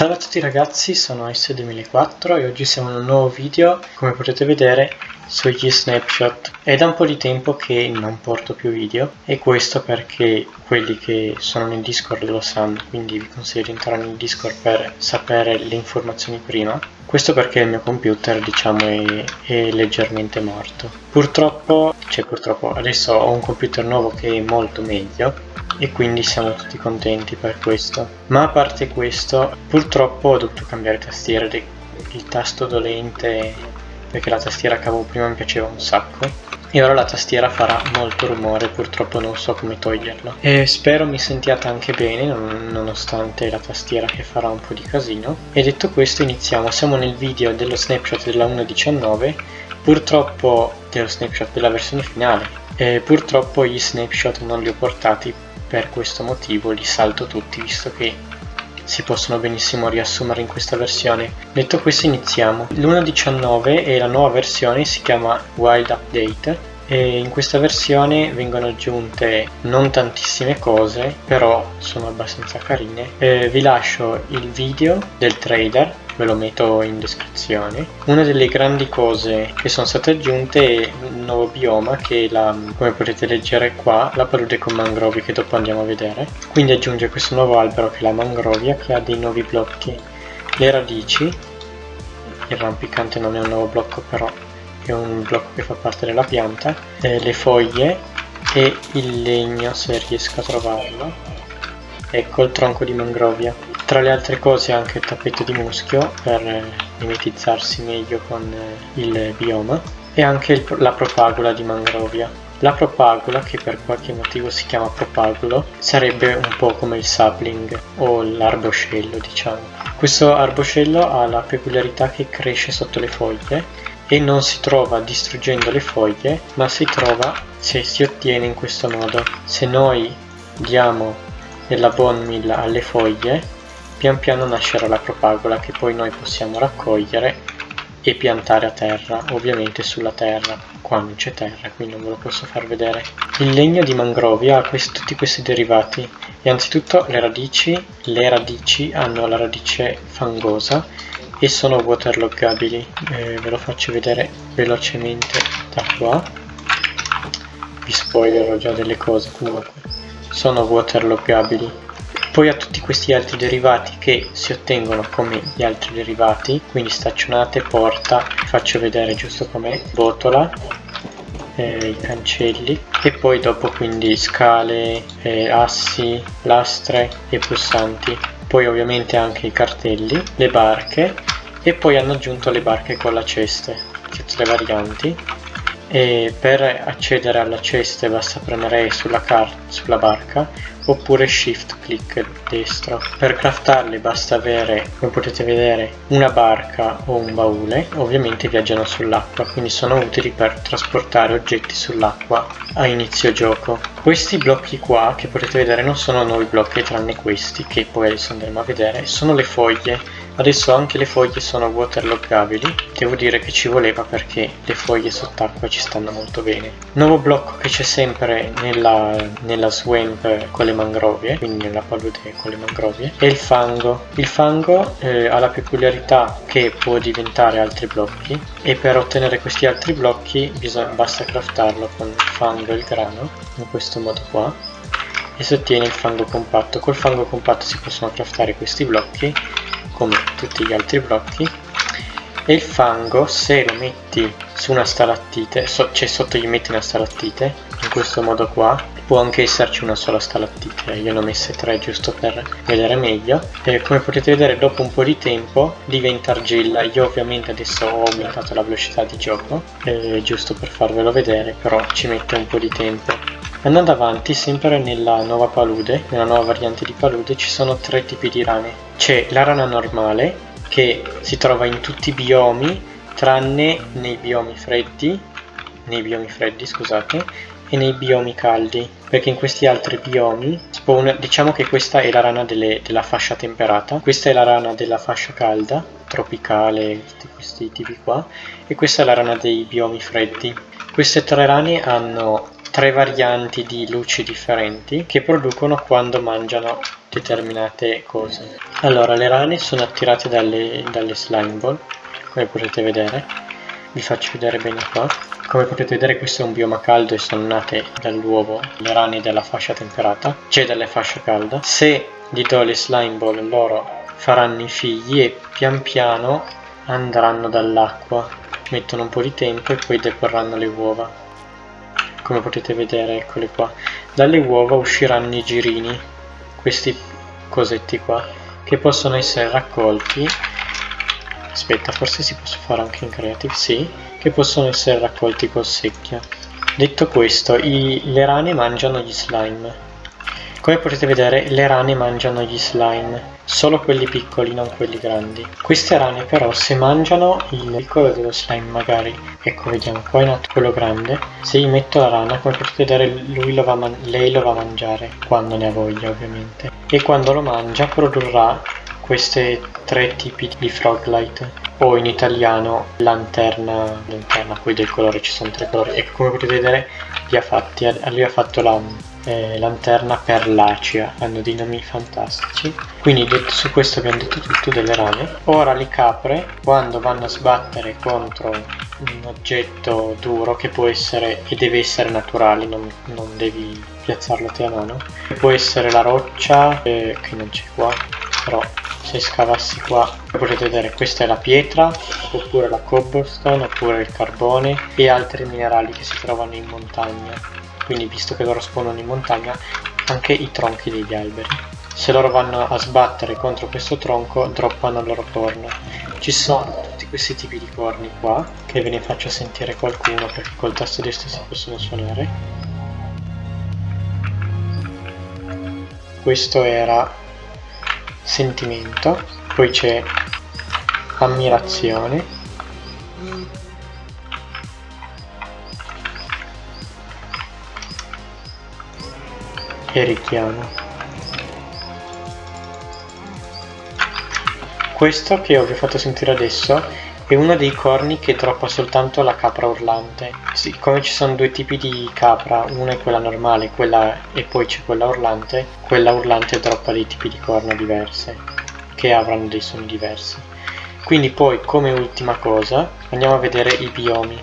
Salve a tutti ragazzi, sono S2004 e oggi siamo in un nuovo video, come potete vedere, sugli snapshot. È da un po' di tempo che non porto più video e questo perché quelli che sono nel Discord lo sanno, quindi vi consiglio di entrare nel Discord per sapere le informazioni prima. Questo perché il mio computer, diciamo, è, è leggermente morto. Purtroppo, cioè purtroppo, adesso ho un computer nuovo che è molto meglio, e quindi siamo tutti contenti per questo ma a parte questo purtroppo ho dovuto cambiare tastiera il tasto dolente perché la tastiera che avevo prima mi piaceva un sacco e ora la tastiera farà molto rumore purtroppo non so come toglierlo e spero mi sentiate anche bene nonostante la tastiera che farà un po' di casino. E detto questo iniziamo. Siamo nel video dello snapshot della 1.19 purtroppo dello snapshot della versione finale. E purtroppo gli snapshot non li ho portati per questo motivo li salto tutti visto che si possono benissimo riassumere in questa versione. Detto questo iniziamo. L'1.19 è la nuova versione, si chiama Wild Update e in questa versione vengono aggiunte non tantissime cose però sono abbastanza carine eh, vi lascio il video del trader ve lo metto in descrizione una delle grandi cose che sono state aggiunte è il nuovo bioma che la, come potete leggere qua la palude con mangrovie che dopo andiamo a vedere quindi aggiunge questo nuovo albero che è la mangrovia che ha dei nuovi blocchi le radici il rampicante non è un nuovo blocco però è un blocco che fa parte della pianta, eh, le foglie e il legno se riesco a trovarlo. Ecco il tronco di mangrovia. Tra le altre cose anche il tappeto di muschio per eh, mimetizzarsi meglio con eh, il bioma e anche il, la propagula di mangrovia. La propagula, che per qualche motivo si chiama propagulo, sarebbe un po' come il sapling o l'arboscello diciamo. Questo arboscello ha la peculiarità che cresce sotto le foglie e non si trova distruggendo le foglie ma si trova se si ottiene in questo modo se noi diamo della bone meal alle foglie pian piano nascerà la propagola che poi noi possiamo raccogliere e piantare a terra ovviamente sulla terra qua non c'è terra quindi non ve lo posso far vedere. Il legno di mangrovia ha questi, tutti questi derivati. E anzitutto le radici le radici hanno la radice fangosa e sono waterloggabili. Eh, ve lo faccio vedere velocemente da qua. Vi spoilerò già delle cose comunque. Sono waterloggabili poi ha tutti questi altri derivati che si ottengono come gli altri derivati quindi staccionate, porta, faccio vedere giusto com'è, botola eh, i cancelli e poi dopo quindi scale, eh, assi, lastre e pulsanti. Poi ovviamente anche i cartelli, le barche e poi hanno aggiunto le barche con la ceste tutte le varianti e per accedere alla ceste basta premere sulla, sulla barca oppure shift click destro. Per craftarle basta avere come potete vedere una barca o un baule. Ovviamente viaggiano sull'acqua quindi sono utili per trasportare oggetti sull'acqua a inizio gioco. Questi blocchi qua che potete vedere non sono nuovi blocchi tranne questi che poi adesso andremo a vedere sono le foglie Adesso anche le foglie sono waterloggabili, devo dire che ci voleva perché le foglie sott'acqua ci stanno molto bene. Nuovo blocco che c'è sempre nella, nella swamp con le mangrovie, quindi nella palude con le mangrovie, è il fango. Il fango eh, ha la peculiarità che può diventare altri blocchi e per ottenere questi altri blocchi bisogna, basta craftarlo con il fango e il grano, in questo modo qua e si ottiene il fango compatto. Col fango compatto si possono craftare questi blocchi come tutti gli altri blocchi e il fango se lo metti su una stalattite so, cioè sotto gli metti una stalattite in questo modo qua può anche esserci una sola stalattite io ne ho messe tre giusto per vedere meglio e come potete vedere dopo un po' di tempo diventa argilla. Io ovviamente adesso ho aumentato la velocità di gioco eh, giusto per farvelo vedere però ci mette un po' di tempo Andando avanti, sempre nella nuova palude, nella nuova variante di palude, ci sono tre tipi di rane. C'è la rana normale, che si trova in tutti i biomi, tranne nei biomi freddi, nei biomi freddi, scusate, e nei biomi caldi, perché in questi altri biomi spawn, diciamo che questa è la rana delle, della fascia temperata, questa è la rana della fascia calda, tropicale, tutti questi tipi qua, e questa è la rana dei biomi freddi. Queste tre rane hanno tre varianti di luci differenti che producono quando mangiano determinate cose. Allora, le rane sono attirate dalle, dalle slime ball, come potete vedere. Vi faccio vedere bene qua. Come potete vedere questo è un bioma caldo e sono nate dall'uovo le rane della fascia temperata, cioè dalla fascia calda. Se gli do le slime ball loro faranno i figli e pian piano andranno dall'acqua, mettono un po' di tempo e poi deporranno le uova. Come potete vedere, eccole qua. Dalle uova usciranno i girini, questi cosetti qua, che possono essere raccolti. Aspetta forse si può fare anche in creative? Sì che possono essere raccolti col secchio. Detto questo i, le rane mangiano gli slime come potete vedere le rane mangiano gli slime solo quelli piccoli non quelli grandi. Queste rane però se mangiano il piccolo dello slime magari ecco vediamo qua in alto quello grande se gli metto la rana come potete vedere lo va lei lo va a mangiare quando ne ha voglia ovviamente. E quando lo mangia produrrà questi tre tipi di froglight o in italiano lanterna, lanterna poi del colore ci sono tre colori. E come potete vedere li ha fatti, lui ha fatto la eh, lanterna perlacea hanno dei nomi fantastici. Quindi detto su questo abbiamo detto tutto delle rane. Ora le capre quando vanno a sbattere contro un oggetto duro che può essere e deve essere naturale non, non devi piazzarlo te a mano può essere la roccia eh, che non c'è qua però se scavassi qua potete vedere questa è la pietra oppure la cobblestone oppure il carbone e altri minerali che si trovano in montagna quindi visto che loro spawnano in montagna anche i tronchi degli alberi. Se loro vanno a sbattere contro questo tronco droppano il loro corno. Ci sono tutti questi tipi di corni qua che ve ne faccio sentire qualcuno perché col tasto destro si possono suonare. Questo era sentimento, poi c'è ammirazione, e richiamo. Questo che vi ho fatto sentire adesso è uno dei corni che droppa soltanto la capra urlante. Siccome ci sono due tipi di capra, una è quella normale quella, e poi c'è quella urlante, quella urlante droppa dei tipi di corna diverse, che avranno dei suoni diversi. Quindi poi, come ultima cosa, andiamo a vedere i biomi.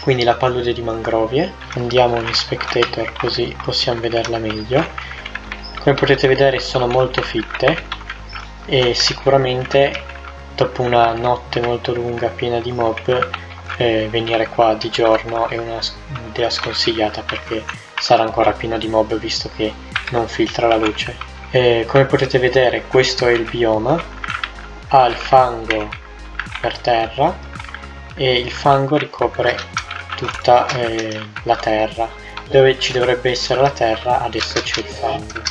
Quindi la palude di mangrovie, andiamo in spectator così possiamo vederla meglio. Come potete vedere sono molto fitte e sicuramente dopo una notte molto lunga piena di mob eh, venire qua di giorno è un'idea sconsigliata perché sarà ancora pieno di mob visto che non filtra la luce. Eh, come potete vedere questo è il bioma. Ha il fango per terra e il fango ricopre tutta eh, la terra dove ci dovrebbe essere la terra adesso c'è il fango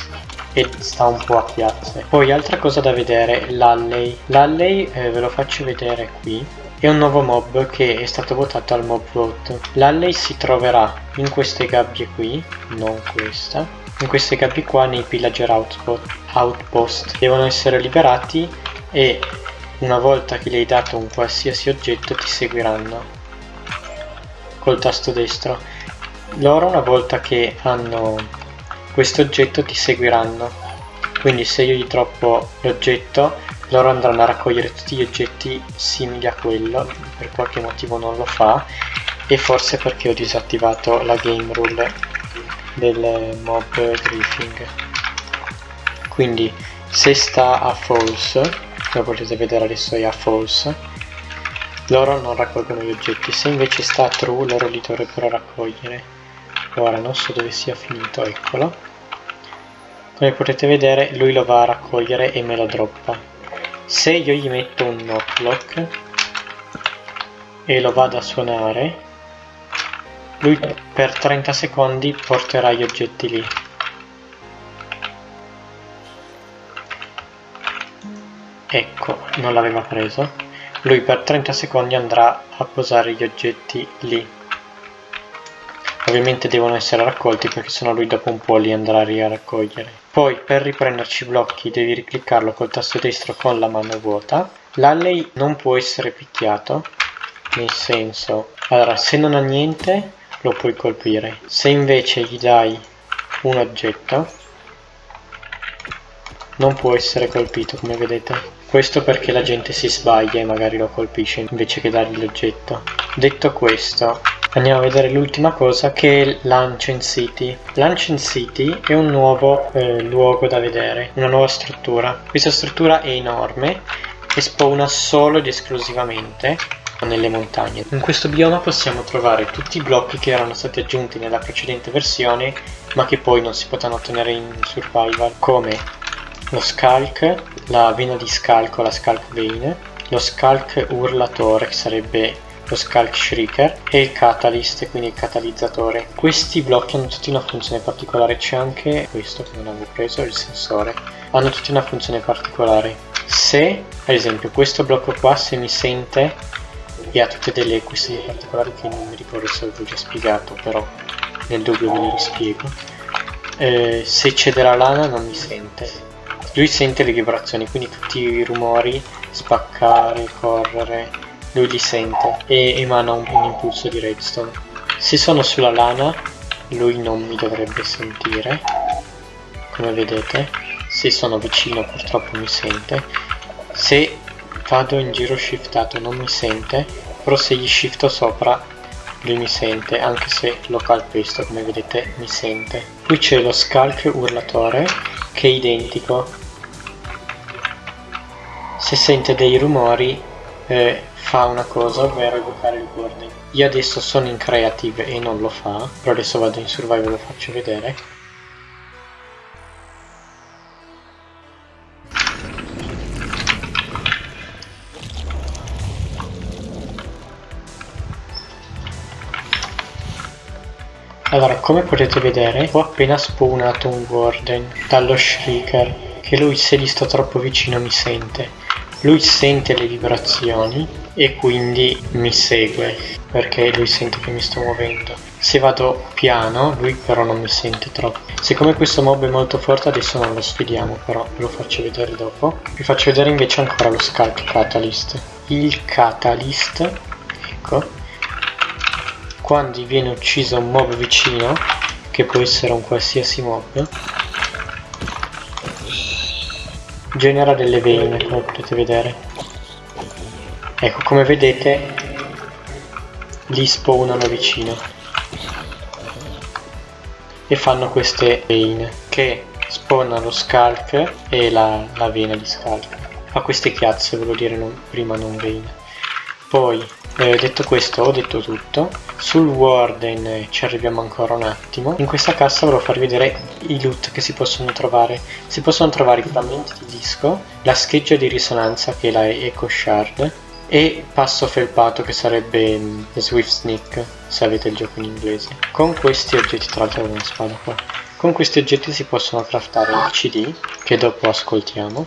e sta un po' a piazze. Poi altra cosa da vedere, l'Alley. L'Alley eh, ve lo faccio vedere qui. È un nuovo mob che è stato votato al mob vote. L'Alley si troverà in queste gabbie qui, non questa, in queste gabbie qua nei pillager outpost. Devono essere liberati e una volta che gli hai dato un qualsiasi oggetto ti seguiranno col tasto destro. Loro una volta che hanno questo oggetto ti seguiranno quindi se io gli troppo l'oggetto loro andranno a raccogliere tutti gli oggetti simili a quello per qualche motivo non lo fa e forse perché ho disattivato la game rule del mob griefing quindi se sta a false come potete vedere adesso è a false loro non raccolgono gli oggetti. Se invece sta true loro li dovrebbero raccogliere. Ora non so dove sia finito eccolo. Come potete vedere lui lo va a raccogliere e me lo droppa. Se io gli metto un knocklock e lo vado a suonare lui per 30 secondi porterà gli oggetti lì. Ecco non l'aveva preso lui per 30 secondi andrà a posare gli oggetti lì Ovviamente devono essere raccolti perché sennò lui dopo un po' li andrà a raccogliere. Poi per riprenderci i blocchi devi ricliccarlo col tasto destro con la mano vuota. L'alley non può essere picchiato, nel senso, allora se non ha niente lo puoi colpire. Se invece gli dai un oggetto, non può essere colpito come vedete questo perché la gente si sbaglia e magari lo colpisce invece che dargli l'oggetto. Detto questo andiamo a vedere l'ultima cosa che è l'Ancient City. l'Ancient City è un nuovo eh, luogo da vedere una nuova struttura. Questa struttura è enorme e spawna solo ed esclusivamente nelle montagne. In questo bioma possiamo trovare tutti i blocchi che erano stati aggiunti nella precedente versione ma che poi non si potranno ottenere in survival. Come lo Skulk, la vena di scalco, la Skulk Vein, lo Skulk Urlatore che sarebbe lo Skulk Shrieker e il Catalyst, quindi il catalizzatore. Questi blocchi hanno tutti una funzione particolare, c'è anche questo che non avevo preso, il sensore. Hanno tutti una funzione particolare. Se, ad esempio, questo blocco qua, se mi sente e ha tutte delle questioni particolari che non mi ricordo se avevo già spiegato, però nel dubbio ve le rispiego. Eh, se c'è la lana non mi sente. Lui sente le vibrazioni, quindi tutti i rumori, spaccare, correre, lui li sente e emana un, un impulso di redstone. Se sono sulla lana, lui non mi dovrebbe sentire, come vedete. Se sono vicino purtroppo mi sente. Se vado in giro shiftato non mi sente, però se gli shifto sopra lui mi sente, anche se lo calpesto come vedete mi sente. Qui c'è lo scalc urlatore che è identico. Se sente dei rumori eh, fa una cosa, ovvero evocare il warning. Io adesso sono in creative e non lo fa, però adesso vado in survival e lo faccio vedere. Allora, come potete vedere, ho appena spawnato un Warden dallo Shrieker, che lui se gli sto troppo vicino mi sente lui sente le vibrazioni e quindi mi segue perché lui sente che mi sto muovendo. Se vado piano lui però non mi sente troppo. Siccome questo mob è molto forte adesso non lo sfidiamo però ve lo faccio vedere dopo. Vi faccio vedere invece ancora lo Sculk Catalyst. Il Catalyst ecco. Quando viene ucciso un mob vicino che può essere un qualsiasi mob genera delle vene come potete vedere. Ecco come vedete li spawnano vicino. E fanno queste vene che spawnano lo scalk e la, la vena di scalk fa queste chiazze volevo dire non, prima non vene. Poi eh, detto questo ho detto tutto. Sul Warden ci arriviamo ancora un attimo. In questa cassa volevo farvi vedere i loot che si possono trovare. Si possono trovare i frammenti di disco la scheggia di risonanza che è la Echo Shard e passo felpato che sarebbe um, Swift Sneak se avete il gioco in inglese. Con questi oggetti tra l'altro una spada qua. Con questi oggetti si possono craftare il CD che dopo ascoltiamo.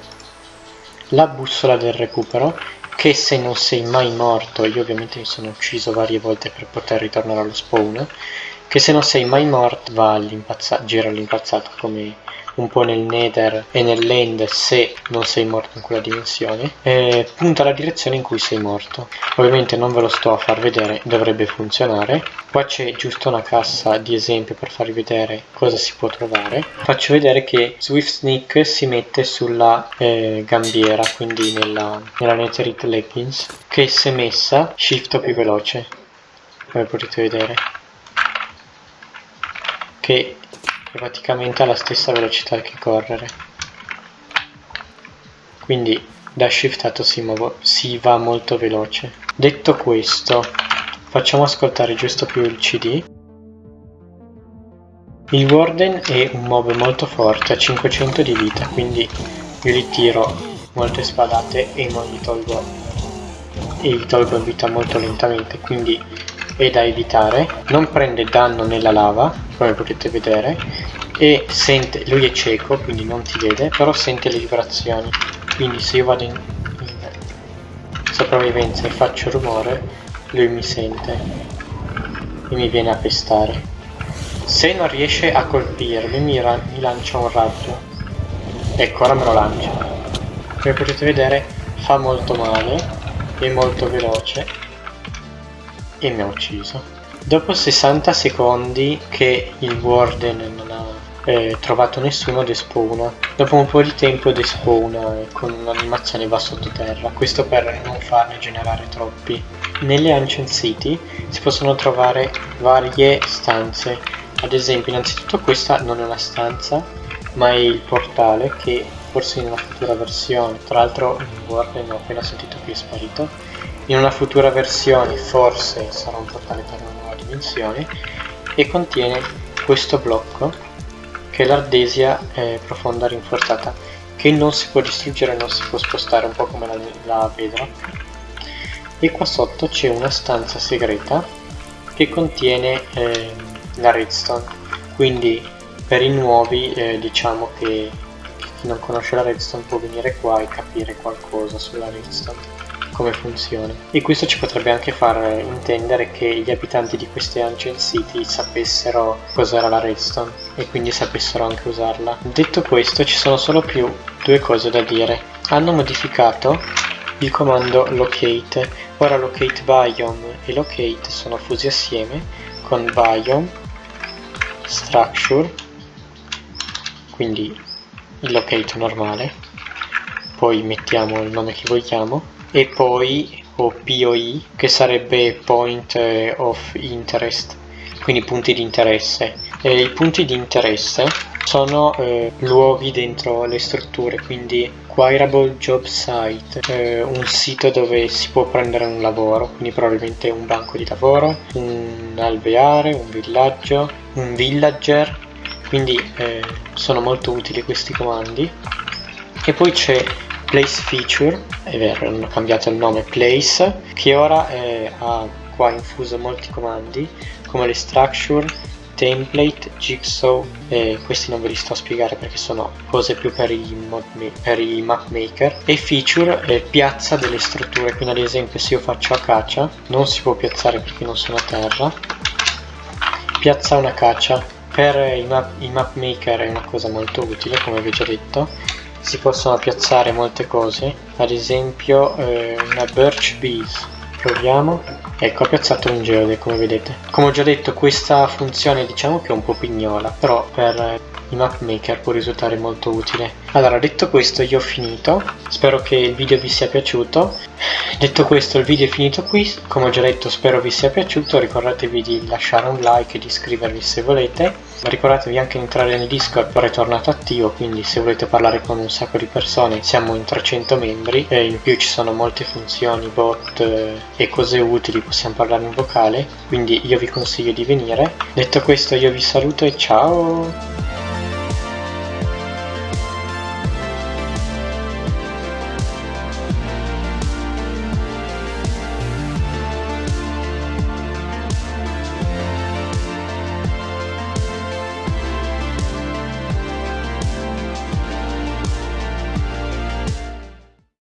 La bussola del recupero che se non sei mai morto, io ovviamente mi sono ucciso varie volte per poter ritornare allo spawn, che se non sei mai morto va all'impazzato, gira all'impazzato come un po' nel nether e nell'end se non sei morto in quella dimensione e punta la direzione in cui sei morto. Ovviamente non ve lo sto a far vedere dovrebbe funzionare. Qua c'è giusto una cassa di esempio per farvi vedere cosa si può trovare. Faccio vedere che Swift Sneak si mette sulla eh, gambiera quindi nella, nella Netherite Leggings che se messa shifto più veloce. Come potete vedere. Che praticamente alla stessa velocità che correre. Quindi da shiftato si, si va molto veloce. Detto questo facciamo ascoltare giusto più il cd il Warden è un mob molto forte, ha 500 di vita, quindi io gli tiro molte spadate e non gli tolgo, e gli tolgo vita molto lentamente, quindi è da evitare. Non prende danno nella lava, come potete vedere e sente, lui è cieco quindi non ti vede però sente le vibrazioni. Quindi se io vado in, in sopravvivenza e faccio rumore lui mi sente e mi viene a pestare. Se non riesce a colpirmi mi, mi lancia un raggio. Ecco ora me lo lancia come potete vedere fa molto male è molto veloce e mi ha ucciso Dopo 60 secondi che il Warden non ha eh, trovato nessuno despawna. Dopo un po' di tempo despawna e con un'animazione va sottoterra, questo per non farne generare troppi. Nelle Ancient City si possono trovare varie stanze, ad esempio innanzitutto questa non è una stanza, ma è il portale che forse in una futura versione, tra l'altro in Word ne ho appena sentito che è sparito, in una futura versione forse sarà un portale per una nuova dimensione e contiene questo blocco che è l'ardesia eh, profonda rinforzata che non si può distruggere, non si può spostare, un po' come la, la vedra. E qua sotto c'è una stanza segreta che contiene eh, la redstone, quindi per i nuovi eh, diciamo che chi non conosce la redstone può venire qua e capire qualcosa sulla redstone come funziona. E questo ci potrebbe anche far intendere che gli abitanti di queste ancient city sapessero cos'era la redstone e quindi sapessero anche usarla. Detto questo ci sono solo più due cose da dire. Hanno modificato il comando locate. Ora locate biome e locate sono fusi assieme con biome, structure, quindi il locate normale, poi mettiamo il nome che vogliamo e poi o POI che sarebbe Point of Interest quindi punti di interesse. E i punti di interesse sono eh, luoghi dentro le strutture quindi Quirable Job Site eh, un sito dove si può prendere un lavoro quindi probabilmente un banco di lavoro un alveare, un villaggio un villager. Quindi eh, sono molto utili questi comandi. E poi c'è place feature è vero hanno cambiato il nome place che ora è, ha qua infuso molti comandi come le structure template jigsaw e questi non ve li sto a spiegare perché sono cose più per i, per i map maker. E feature è piazza delle strutture quindi ad esempio se io faccio acacia non si può piazzare perché non sono a terra. Piazza una caccia per i map, i map maker è una cosa molto utile come vi ho già detto si possono piazzare molte cose. Ad esempio eh, una birch bees. Proviamo. Ecco ho piazzato un geode come vedete. Come ho già detto questa funzione diciamo che è un po' pignola però per i map maker può risultare molto utile. Allora detto questo io ho finito. Spero che il video vi sia piaciuto. Detto questo il video è finito qui. Come ho già detto spero vi sia piaciuto. Ricordatevi di lasciare un like e di iscrivervi se volete ricordatevi anche di entrare nel discord ora è tornato attivo quindi se volete parlare con un sacco di persone siamo in 300 membri e in più ci sono molte funzioni bot eh, e cose utili possiamo parlare in vocale quindi io vi consiglio di venire. Detto questo io vi saluto e ciao